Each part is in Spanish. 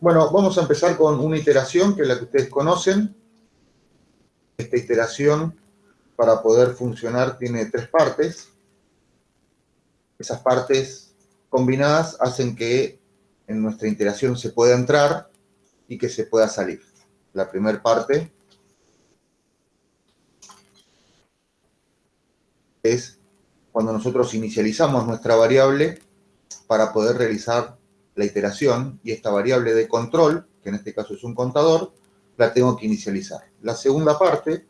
Bueno, vamos a empezar con una iteración que es la que ustedes conocen. Esta iteración, para poder funcionar, tiene tres partes. Esas partes combinadas hacen que en nuestra iteración se pueda entrar y que se pueda salir. La primera parte es cuando nosotros inicializamos nuestra variable para poder realizar la iteración y esta variable de control, que en este caso es un contador, la tengo que inicializar. La segunda parte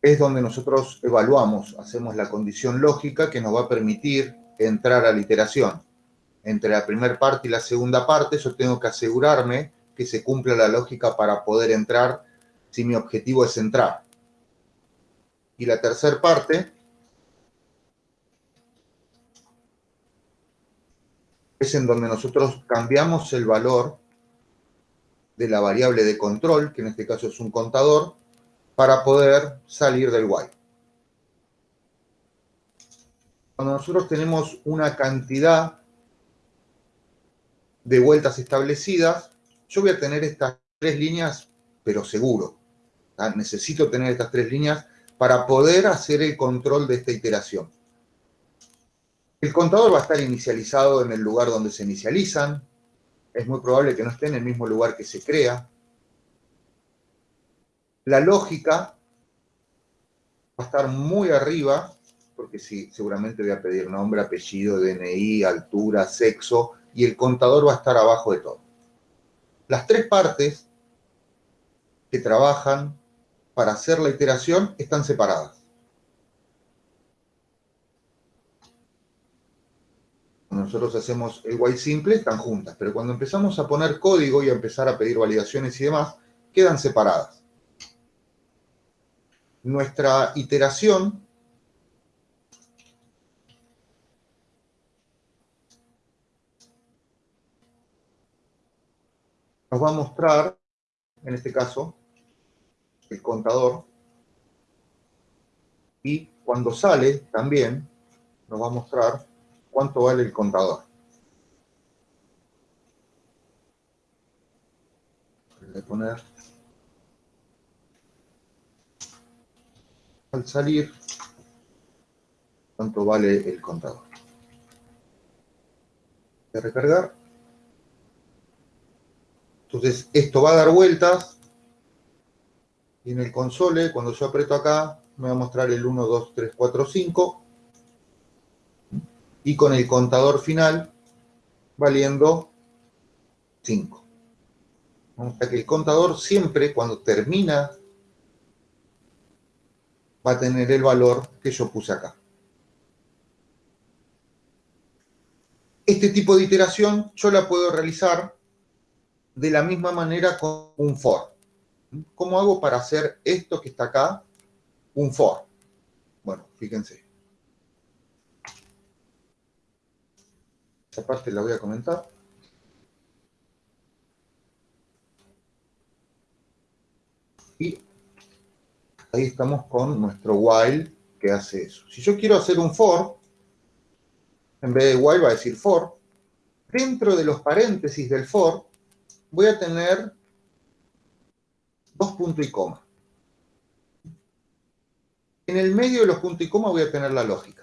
es donde nosotros evaluamos, hacemos la condición lógica que nos va a permitir entrar a la iteración. Entre la primera parte y la segunda parte, yo tengo que asegurarme que se cumpla la lógica para poder entrar si mi objetivo es entrar. Y la tercera parte es en donde nosotros cambiamos el valor de la variable de control, que en este caso es un contador, para poder salir del while. Cuando nosotros tenemos una cantidad de vueltas establecidas, yo voy a tener estas tres líneas, pero seguro. Necesito tener estas tres líneas para poder hacer el control de esta iteración. El contador va a estar inicializado en el lugar donde se inicializan. Es muy probable que no esté en el mismo lugar que se crea. La lógica va a estar muy arriba, porque sí, seguramente voy a pedir nombre, apellido, DNI, altura, sexo, y el contador va a estar abajo de todo. Las tres partes que trabajan para hacer la iteración están separadas. Nosotros hacemos el while simple, están juntas, pero cuando empezamos a poner código y a empezar a pedir validaciones y demás, quedan separadas. Nuestra iteración nos va a mostrar, en este caso, el contador, y cuando sale también nos va a mostrar cuánto vale el contador. Voy a poner al salir cuánto vale el contador. Voy a recargar. Entonces, esto va a dar vueltas y en el console, cuando yo aprieto acá, me va a mostrar el 1, 2, 3, 4, 5 y con el contador final valiendo 5. O sea que el contador siempre, cuando termina, va a tener el valor que yo puse acá. Este tipo de iteración yo la puedo realizar de la misma manera con un for. ¿Cómo hago para hacer esto que está acá un for? Bueno, fíjense. Parte la voy a comentar. Y ahí estamos con nuestro while que hace eso. Si yo quiero hacer un for, en vez de while va a decir for, dentro de los paréntesis del for voy a tener dos puntos y coma. En el medio de los puntos y coma voy a tener la lógica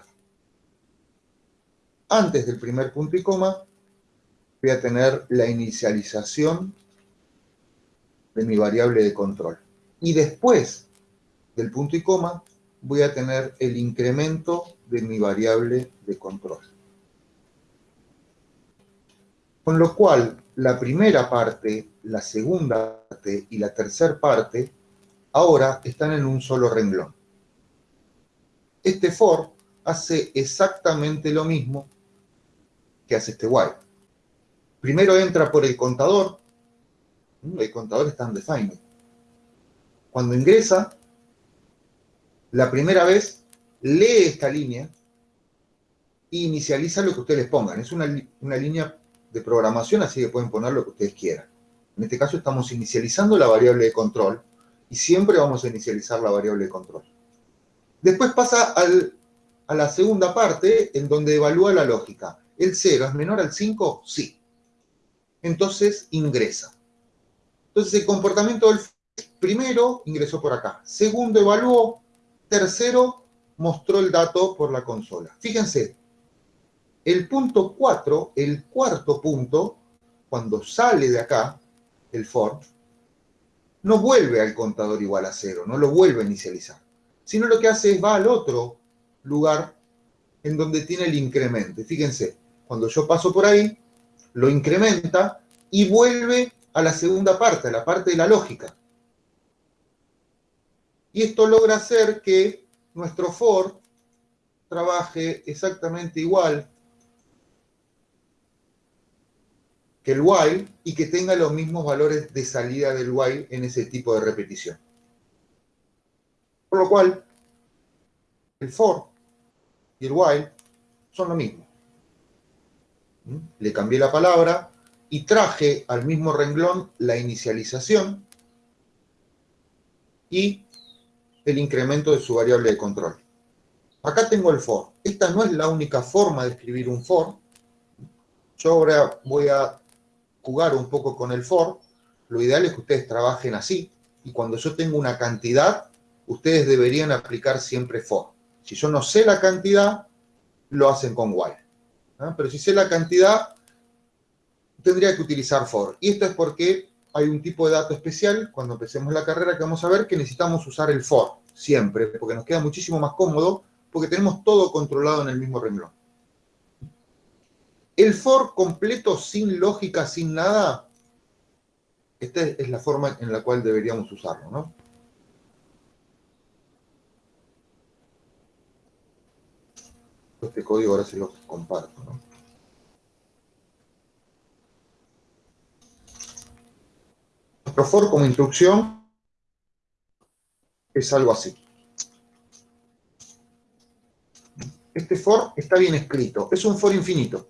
antes del primer punto y coma, voy a tener la inicialización de mi variable de control. Y después del punto y coma, voy a tener el incremento de mi variable de control. Con lo cual, la primera parte, la segunda parte y la tercera parte, ahora están en un solo renglón. Este for hace exactamente lo mismo que hace este while. Primero entra por el contador, el contador está en define. Cuando ingresa, la primera vez lee esta línea e inicializa lo que ustedes pongan. Es una, una línea de programación, así que pueden poner lo que ustedes quieran. En este caso estamos inicializando la variable de control y siempre vamos a inicializar la variable de control. Después pasa al, a la segunda parte en donde evalúa la lógica ¿El 0 es menor al 5? Sí. Entonces ingresa. Entonces el comportamiento del primero ingresó por acá. Segundo evaluó. Tercero mostró el dato por la consola. Fíjense, el punto 4, el cuarto punto, cuando sale de acá, el for, no vuelve al contador igual a cero, no lo vuelve a inicializar, sino lo que hace es va al otro lugar en donde tiene el incremento. Fíjense, cuando yo paso por ahí, lo incrementa y vuelve a la segunda parte, a la parte de la lógica. Y esto logra hacer que nuestro for trabaje exactamente igual que el while y que tenga los mismos valores de salida del while en ese tipo de repetición. Por lo cual, el for y el while son lo mismo. Le cambié la palabra y traje al mismo renglón la inicialización y el incremento de su variable de control. Acá tengo el for. Esta no es la única forma de escribir un for. Yo ahora voy a jugar un poco con el for, lo ideal es que ustedes trabajen así, y cuando yo tengo una cantidad, ustedes deberían aplicar siempre for. Si yo no sé la cantidad, lo hacen con while. Pero si sé la cantidad, tendría que utilizar for. Y esto es porque hay un tipo de dato especial, cuando empecemos la carrera, que vamos a ver que necesitamos usar el for, siempre, porque nos queda muchísimo más cómodo, porque tenemos todo controlado en el mismo renglón. El for completo, sin lógica, sin nada, esta es la forma en la cual deberíamos usarlo, ¿no? Este código ahora se lo comparto. Nuestro for como instrucción es algo así. Este for está bien escrito, es un for infinito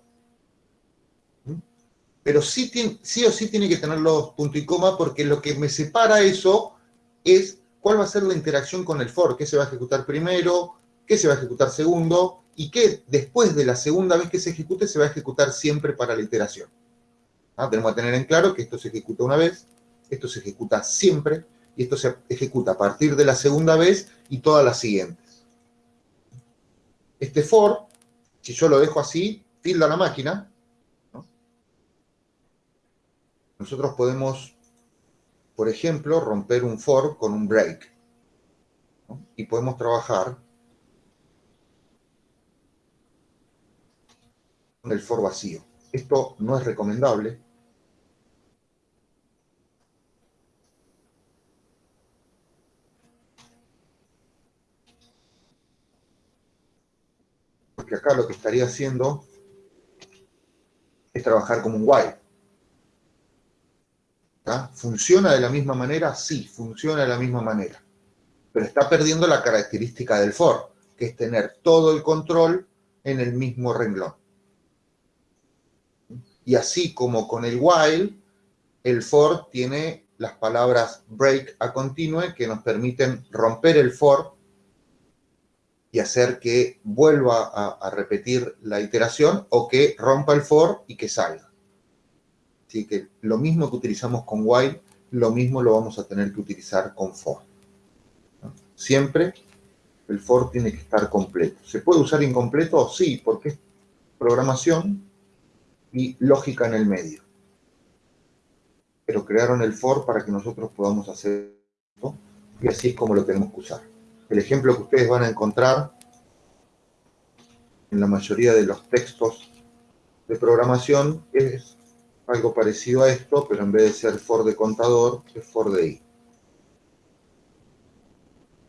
pero sí, sí o sí tiene que tener los puntos y coma porque lo que me separa eso es cuál va a ser la interacción con el for, qué se va a ejecutar primero, qué se va a ejecutar segundo y qué después de la segunda vez que se ejecute se va a ejecutar siempre para la iteración. ¿Ah? Tenemos que tener en claro que esto se ejecuta una vez, esto se ejecuta siempre y esto se ejecuta a partir de la segunda vez y todas las siguientes. Este for, si yo lo dejo así, tilda la máquina, nosotros podemos, por ejemplo, romper un for con un break. Y podemos trabajar con el for vacío. Esto no es recomendable. Porque acá lo que estaría haciendo es trabajar como un while. ¿Funciona de la misma manera? Sí, funciona de la misma manera. Pero está perdiendo la característica del for, que es tener todo el control en el mismo renglón. Y así como con el while, el for tiene las palabras break a continue que nos permiten romper el for y hacer que vuelva a, repetir la iteración o que rompa el for y que salga. Así que lo mismo que utilizamos con while, lo mismo lo vamos a tener que utilizar con for. Siempre el for tiene que estar completo. ¿Se puede usar incompleto? Sí, porque es programación y lógica en el medio. Pero crearon el for para que nosotros podamos hacer esto y así es como lo tenemos que usar. El ejemplo que ustedes van a encontrar en la mayoría de los textos de programación es algo parecido a esto, pero en vez de ser for de contador, es for de i.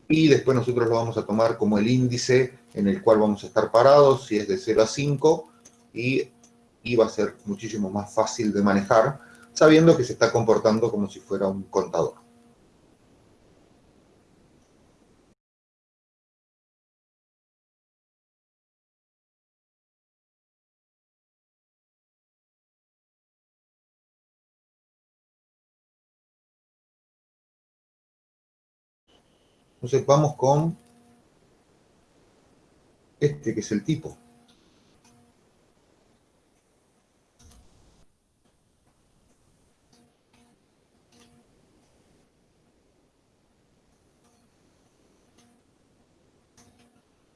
Y después nosotros lo vamos a tomar como el índice en el cual vamos a estar parados, si es de 0 a 5, y, y va a ser muchísimo más fácil de manejar, sabiendo que se está comportando como si fuera un contador. Entonces vamos con este que es el tipo.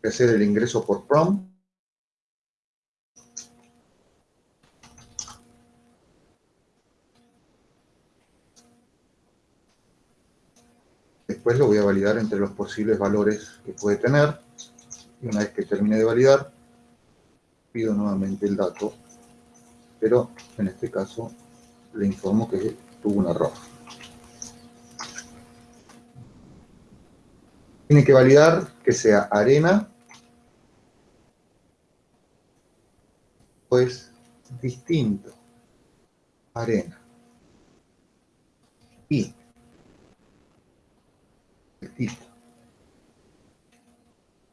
Hacer el ingreso por prom. Después lo voy a validar entre los posibles valores que puede tener. Y una vez que termine de validar, pido nuevamente el dato. Pero en este caso le informo que tuvo un error. Tiene que validar que sea arena, pues distinto, arena. Y tipo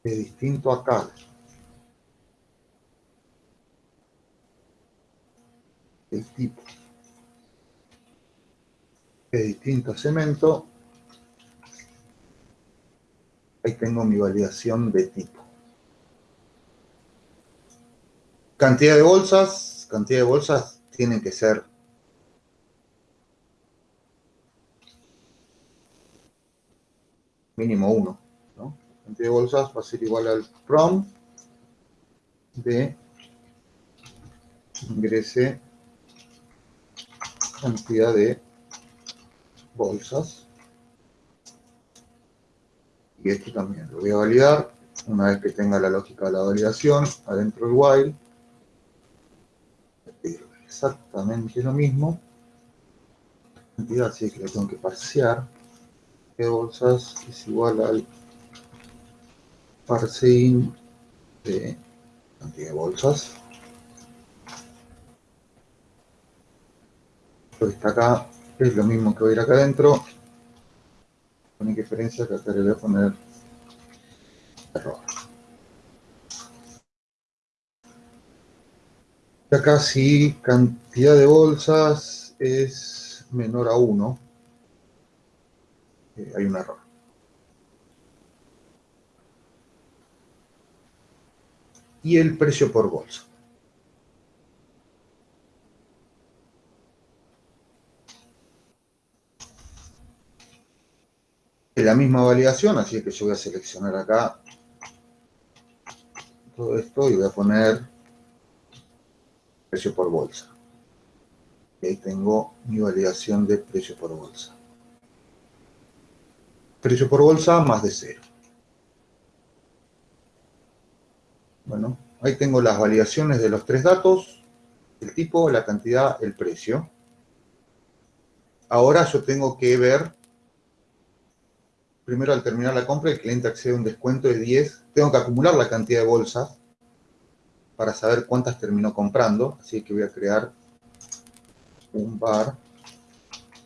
es distinto acá. El tipo es distinto a cemento Ahí tengo mi validación de tipo. Cantidad de bolsas. Cantidad de bolsas tienen que ser mínimo uno. ¿no? Cantidad de bolsas va a ser igual al prom de ingrese cantidad de bolsas y este también lo voy a validar. Una vez que tenga la lógica de la validación, adentro del while, exactamente lo mismo. Cantidad, así que lo tengo que parsear. Que bolsas es igual al parseing de cantidad de bolsas. Lo está acá es lo mismo que voy a ir acá adentro, con diferencia que acá le voy a poner error. Y acá si cantidad de bolsas es menor a 1, eh, hay un error. Y el precio por bolsa. la misma validación, así que yo voy a seleccionar acá todo esto y voy a poner precio por bolsa. Y ahí tengo mi validación de precio por bolsa. Precio por bolsa más de cero. Bueno, ahí tengo las validaciones de los tres datos, el tipo, la cantidad, el precio. Ahora yo tengo que ver primero al terminar la compra el cliente accede a un descuento de 10. Tengo que acumular la cantidad de bolsas para saber cuántas terminó comprando. Así que voy a crear un bar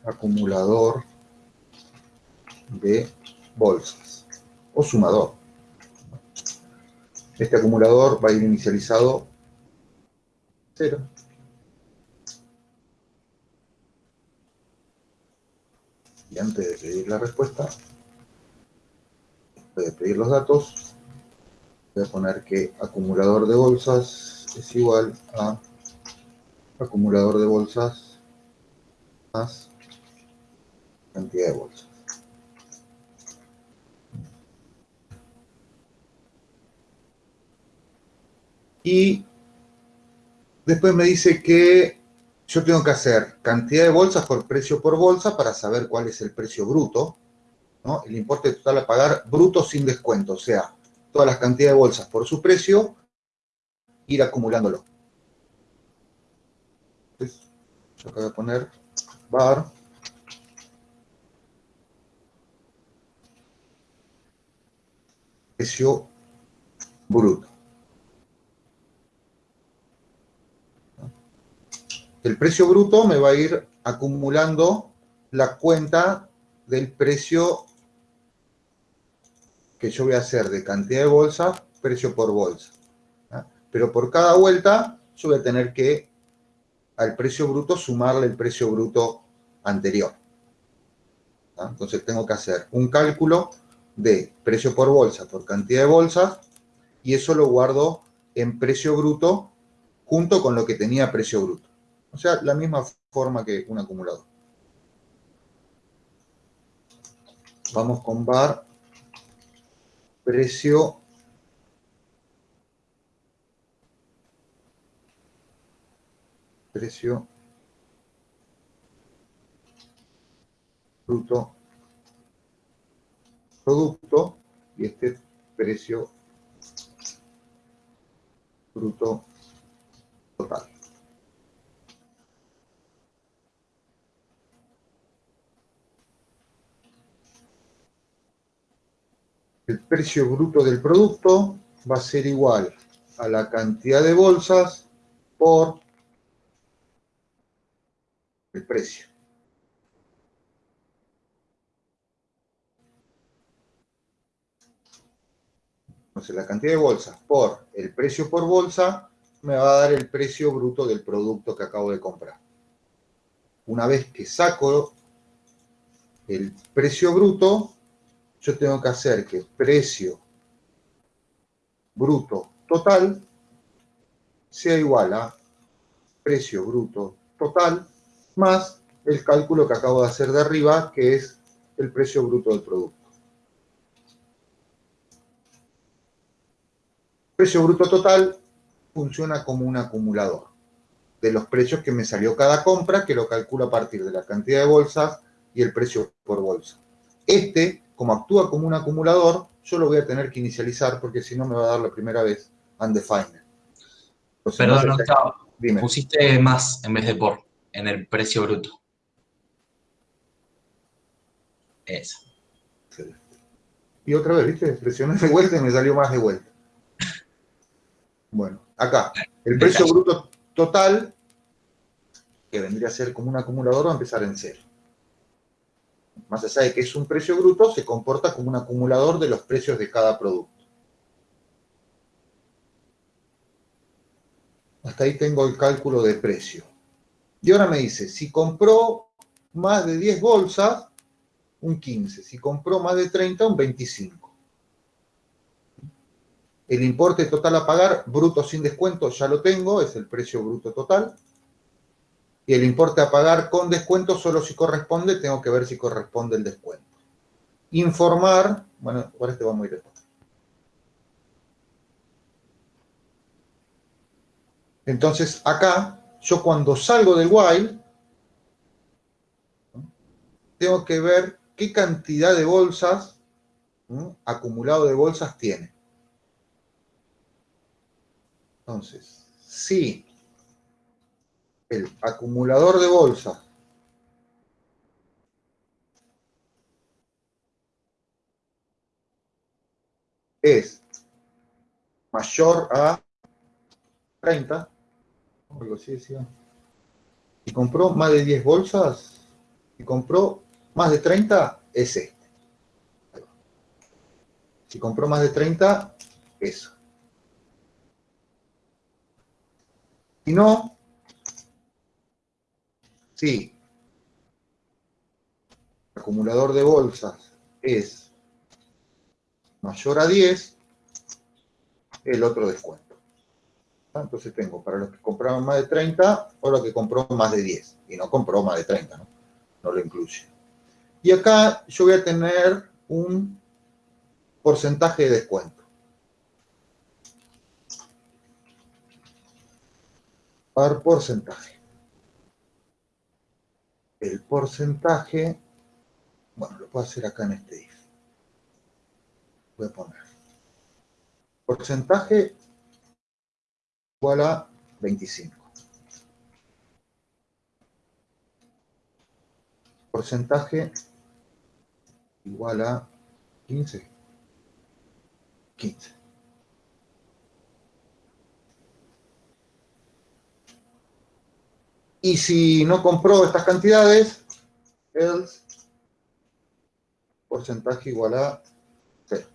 acumulador de bolsas o sumador. Este acumulador va a ir inicializado 0. Y antes de pedir la respuesta, voy a pedir los datos, voy a poner que acumulador de bolsas es igual a acumulador de bolsas más cantidad de bolsas. Y después me dice que yo tengo que hacer cantidad de bolsas por precio por bolsa para saber cuál es el precio bruto el importe total a pagar bruto sin descuento, o sea, todas las cantidades de bolsas por su precio, ir acumulándolo. Yo acá voy a poner bar precio bruto. El precio bruto me va a ir acumulando la cuenta del precio que yo voy a hacer de cantidad de bolsas, precio por bolsa. Pero por cada vuelta yo voy a tener que al precio bruto sumarle el precio bruto anterior. Entonces tengo que hacer un cálculo de precio por bolsa por cantidad de bolsas y eso lo guardo en precio bruto junto con lo que tenía precio bruto. O sea, la misma forma que un acumulador. Vamos con bar precio precio bruto producto y este precio bruto total. El precio bruto del producto va a ser igual a la cantidad de bolsas por el precio. Entonces, la cantidad de bolsas por el precio por bolsa me va a dar el precio bruto del producto que acabo de comprar. Una vez que saco el precio bruto, yo tengo que hacer que precio bruto total sea igual a precio bruto total más el cálculo que acabo de hacer de arriba, que es el precio bruto del producto. Precio bruto total funciona como un acumulador de los precios que me salió cada compra, que lo calculo a partir de la cantidad de bolsas y el precio por bolsa. Este, como actúa como un acumulador, yo lo voy a tener que inicializar porque si no me va a dar la primera vez undefined. Perdón, no, estaba. Pusiste más en vez de por en el precio bruto. Eso. Y otra vez, ¿viste? Presioné de vuelta y me salió más de vuelta. Bueno, acá, el precio bruto total, que vendría a ser como un acumulador, va a empezar en cero. Más allá de que es un precio bruto, se comporta como un acumulador de los precios de cada producto. Hasta ahí tengo el cálculo de precio. Y ahora me dice, si compró más de 10 bolsas, un 15. Si compró más de 30, un 25. El importe total a pagar, bruto sin descuento, ya lo tengo, es el precio bruto total. Y el importe a pagar con descuento, solo si corresponde, tengo que ver si corresponde el descuento. Informar, bueno, ahora este va muy lejos. Entonces, acá, yo cuando salgo del while, tengo que ver qué cantidad de bolsas, acumulado de bolsas tiene. Entonces, si el acumulador de bolsas es mayor a 30, algo así decía, y compró más de 10 bolsas, y compró más de 30, es este. Si compró más de 30, eso. Si no, si el acumulador de bolsas es mayor a 10, el otro descuento. Entonces tengo para los que compraron más de 30 o los que compró más de 10. Y no compró más de 30, ¿no? No lo incluye. Y acá yo voy a tener un porcentaje de descuento. par porcentaje. El porcentaje, bueno, lo puedo hacer acá en este if. Voy a poner porcentaje igual a 25. Porcentaje igual a 15. 15. Y si no compró estas cantidades, else porcentaje igual a 0.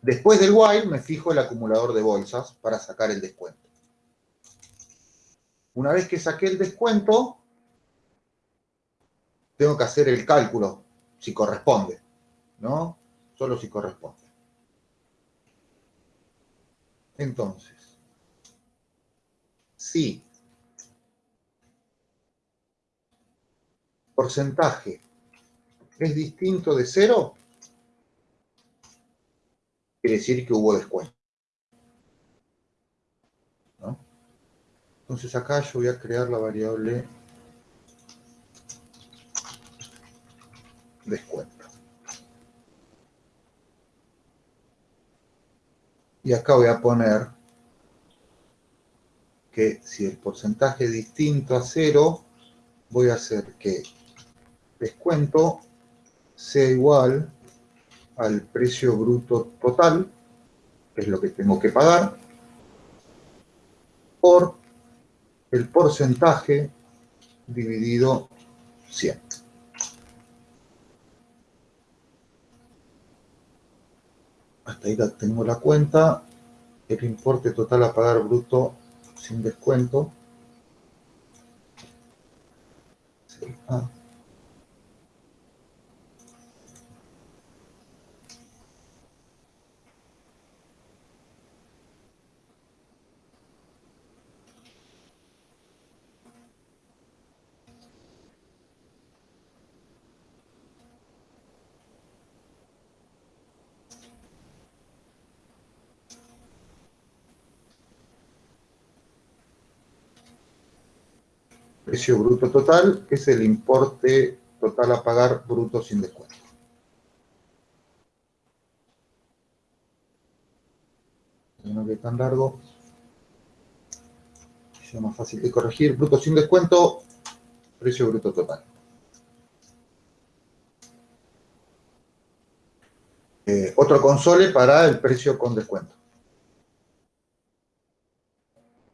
después del while me fijo el acumulador de bolsas para sacar el descuento. Una vez que saqué el descuento, tengo que hacer el cálculo, si corresponde, ¿no? Solo si corresponde. Entonces, si porcentaje es distinto de cero, quiere decir que hubo descuento. Entonces acá yo voy a crear la variable descuento. Y acá voy a poner que si el porcentaje es distinto a cero, voy a hacer que descuento sea igual al precio bruto total, que es lo que tengo que pagar, por el porcentaje dividido 100. Hasta ahí tengo la cuenta. El importe total a pagar bruto sin descuento. Ah. Precio bruto total es el importe total a pagar bruto sin descuento. No que tan largo. Es más fácil de corregir. Bruto sin descuento, precio bruto total. Eh, otro console para el precio con descuento.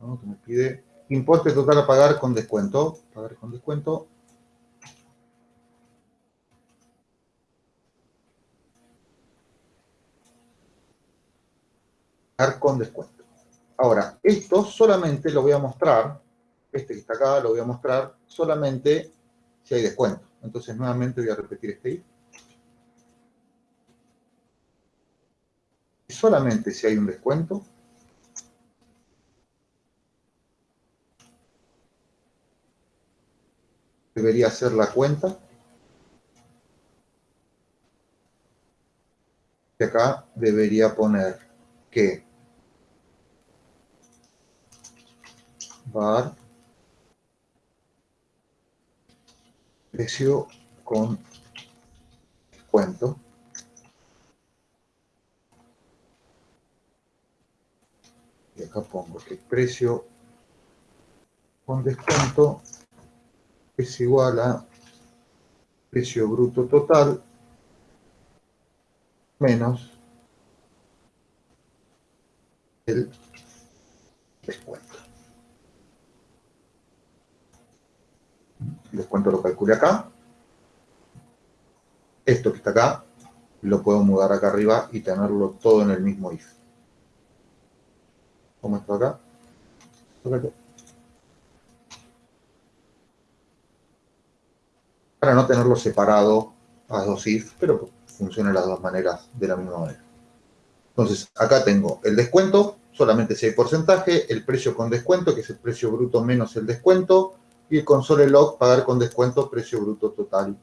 ¿No? Que me pide Importe total a pagar con descuento. Pagar con descuento. Pagar con descuento. Ahora, esto solamente lo voy a mostrar, este que está acá lo voy a mostrar solamente si hay descuento. Entonces, nuevamente voy a repetir este if. Solamente si hay un descuento, debería hacer la cuenta. Y acá debería poner que var precio con descuento. Y acá pongo que precio con descuento es igual a precio bruto total menos el descuento. El descuento lo calculé acá. Esto que está acá lo puedo mudar acá arriba y tenerlo todo en el mismo if. ¿Cómo está acá? Para no tenerlo separado a dos if, pero funciona de las dos maneras de la misma manera. Entonces, acá tengo el descuento, solamente si hay porcentaje, el precio con descuento, que es el precio bruto menos el descuento, y el console log, pagar con descuento, precio bruto total.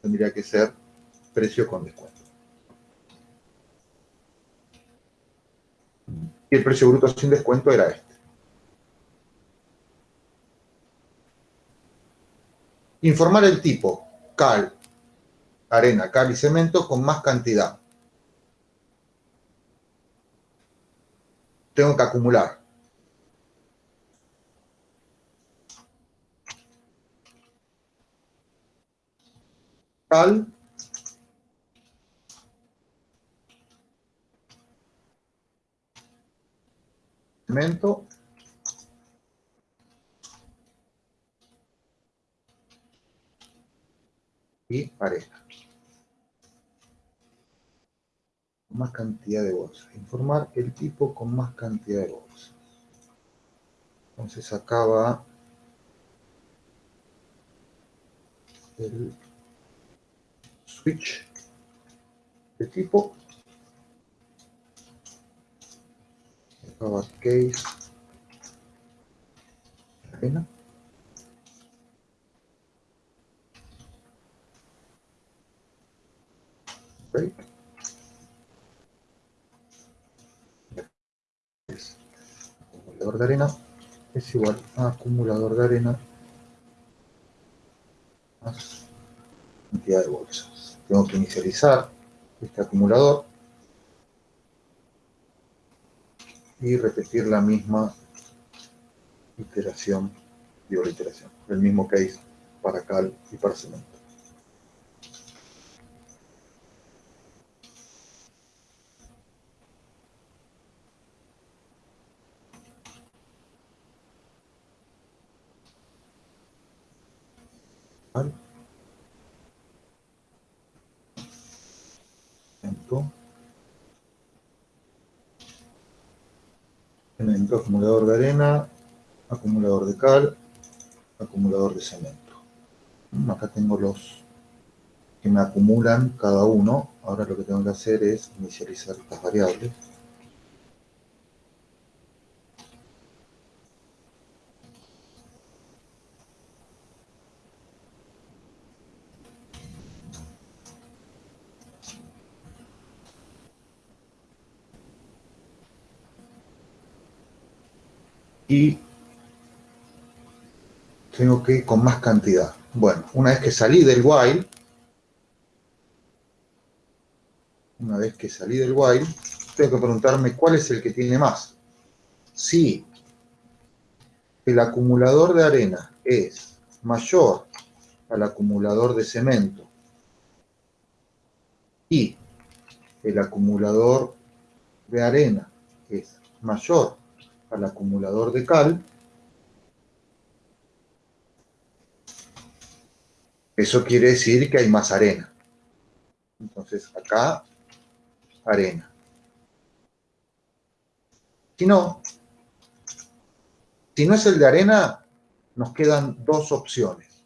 Tendría que ser precio con descuento. Y el precio bruto sin descuento era este. Informar el tipo, cal, arena, cal y cemento con más cantidad. Tengo que acumular. Cal cemento y pareja. Más cantidad de bolsas. Informar el tipo con más cantidad de bolsas. Entonces acaba el switch de tipo. Acaba case. Arena. Acumulador de arena. es igual a acumulador de arena más cantidad de bolsas. Tengo que inicializar este acumulador y repetir la misma iteración, digo la iteración, el mismo case para cal y para cemento. Acumulador de arena, acumulador de cal, acumulador de cemento. Mm, acá tengo los que me acumulan cada uno. Ahora lo que tengo que hacer es inicializar estas variables. Y tengo que ir con más cantidad. Bueno, una vez que salí del while, una vez que salí del while, tengo que preguntarme cuál es el que tiene más. Si el acumulador de arena es mayor al acumulador de cemento y el acumulador de arena es mayor al acumulador de cal. Eso quiere decir que hay más arena. Entonces acá, arena. Si no, si no es el de arena, nos quedan dos opciones.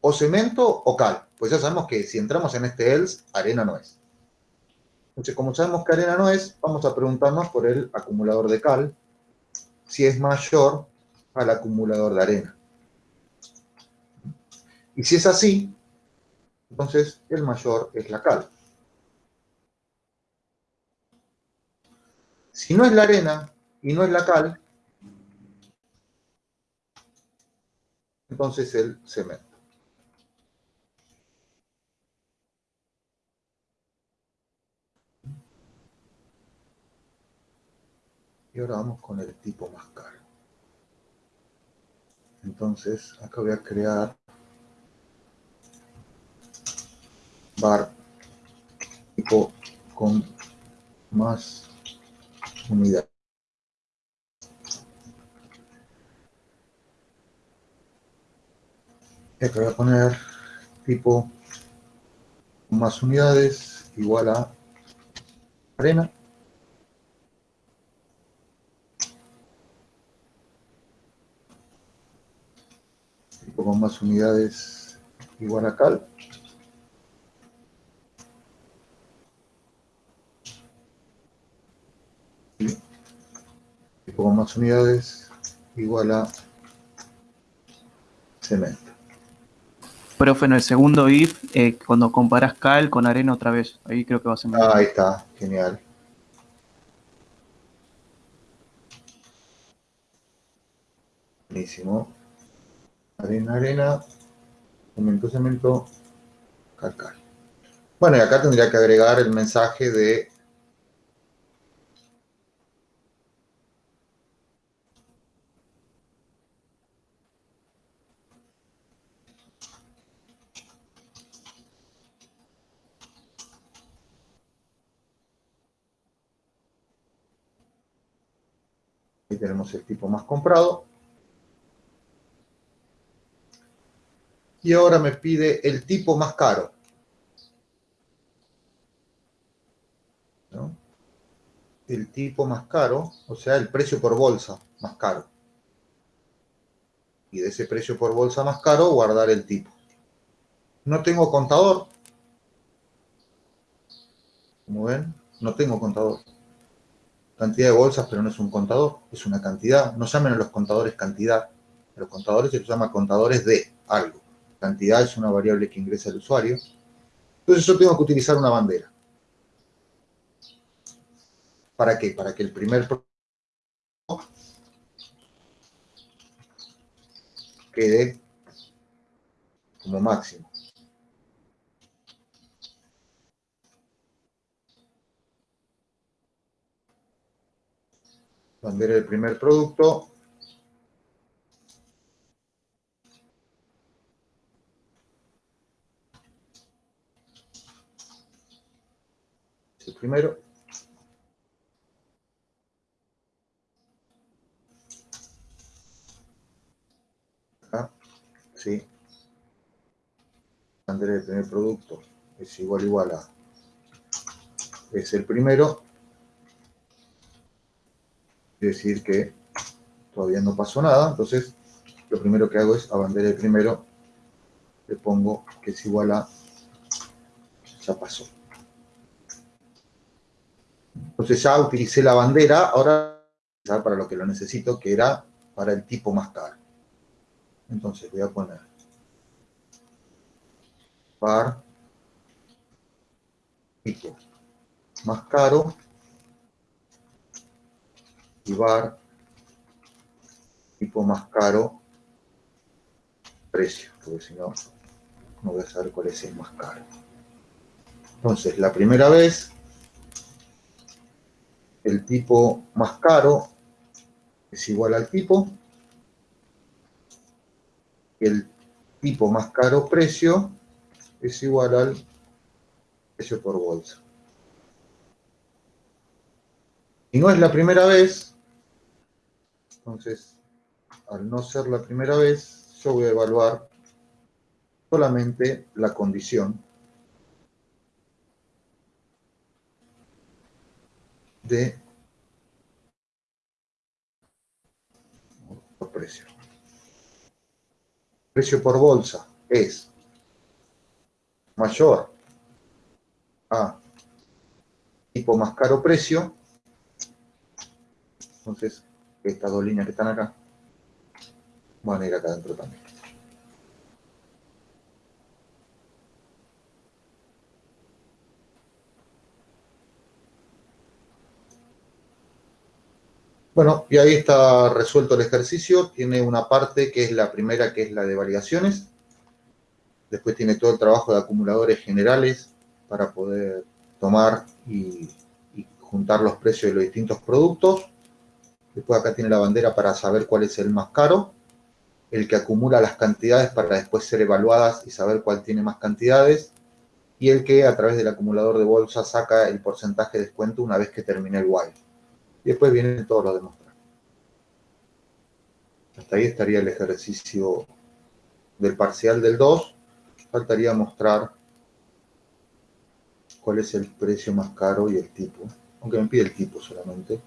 O cemento o cal. Pues ya sabemos que si entramos en este else, arena no es. Entonces, como sabemos que arena no es, vamos a preguntarnos por el acumulador de cal si es mayor al acumulador de arena. Y si es así, entonces el mayor es la cal. Si no es la arena y no es la cal, entonces el cemento. Y ahora vamos con el tipo más caro. Entonces, acá voy a crear bar tipo con más unidades. Y acá voy a poner tipo más unidades igual a arena. Con más unidades igual a cal. Y con más unidades igual a cemento. Profe, en el segundo if, eh, cuando comparas cal con arena otra vez, ahí creo que va a ser Ah, ahí está, genial. Buenísimo arena, arena, cemento, cemento, calcar. Bueno, y acá tendría que agregar el mensaje de tenemos el tipo más comprado. Y ahora me pide el tipo más caro. El tipo más caro, o sea, el precio por bolsa más caro. Y de ese precio por bolsa más caro, guardar el tipo. No tengo contador. Como ven, no tengo contador. Cantidad de bolsas, pero no es un contador, es una cantidad. No llamen a los contadores cantidad. los contadores se los llama contadores de algo cantidad es una variable que ingresa el usuario. Entonces yo tengo que utilizar una bandera. ¿Para qué? Para que el primer quede como máximo. Bandera el primer producto. El primero. Acá, sí. Bandera del primer producto es igual igual a es el primero decir que todavía no pasó nada, entonces lo primero que hago es a bandera de primero, le pongo que es igual a ya pasó. Entonces ya utilicé la bandera, ahora para lo que lo necesito, que era para el tipo más caro. Entonces voy a poner par tipo más caro y bar tipo más caro precio, porque si no, no voy a saber cuál es el más caro. Entonces, la primera vez, el tipo más caro es igual al tipo, el tipo más caro precio es igual al precio por bolsa. Y no es la primera vez, entonces, al no ser la primera vez, yo voy a evaluar solamente la condición de precio. Precio por bolsa es mayor a tipo más caro precio. Entonces, estas dos líneas que están acá van a ir acá adentro también. Bueno, y ahí está resuelto el ejercicio. Tiene una parte que es la primera, que es la de variaciones. Después tiene todo el trabajo de acumuladores generales para poder tomar y, juntar los precios de los distintos productos. Después acá tiene la bandera para saber cuál es el más caro. El que acumula las cantidades para después ser evaluadas y saber cuál tiene más cantidades. Y el que a través del acumulador de bolsa saca el porcentaje de descuento una vez que termine el while. Y después vienen todos los demostrar. Hasta ahí estaría el ejercicio del parcial del 2. Faltaría mostrar cuál es el precio más caro y el tipo. Aunque me pide el tipo solamente.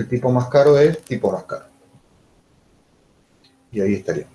El tipo más caro es tipo más caro. Y ahí estaría.